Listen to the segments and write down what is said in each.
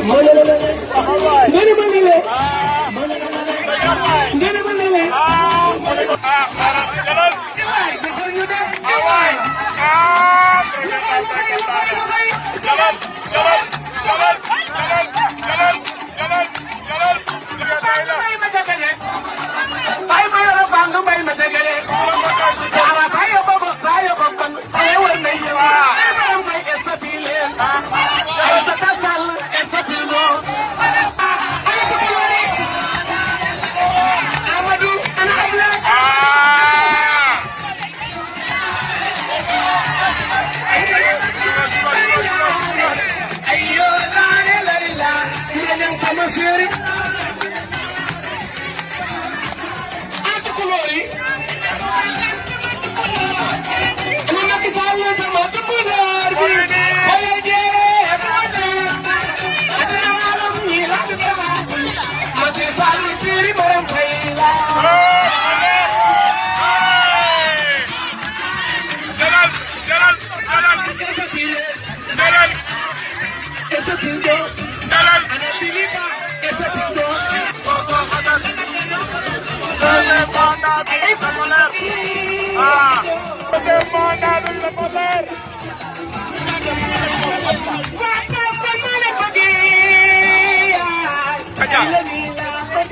Come on, come on. Amansieri. Atukulori. Munaki Sarvasa Matukular. Volunteer. Atinalam Nilakutama. Mati Sarvasiri Baram Khaila. Jalal, Jalal, Jalal. Jalal. Jalal.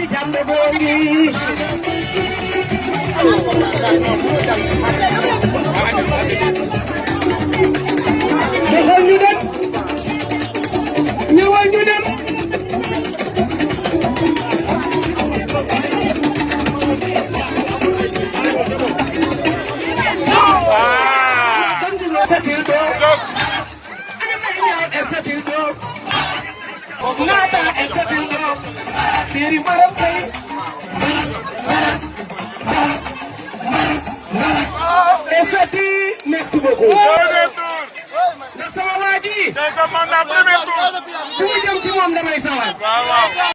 Jangan bohongi. Nada en Kajungo, Siri Marokay. Merci beaucoup. Nasama Waji. Deuxième mandat, premier tour. Tu me dis un petit moment de maïs.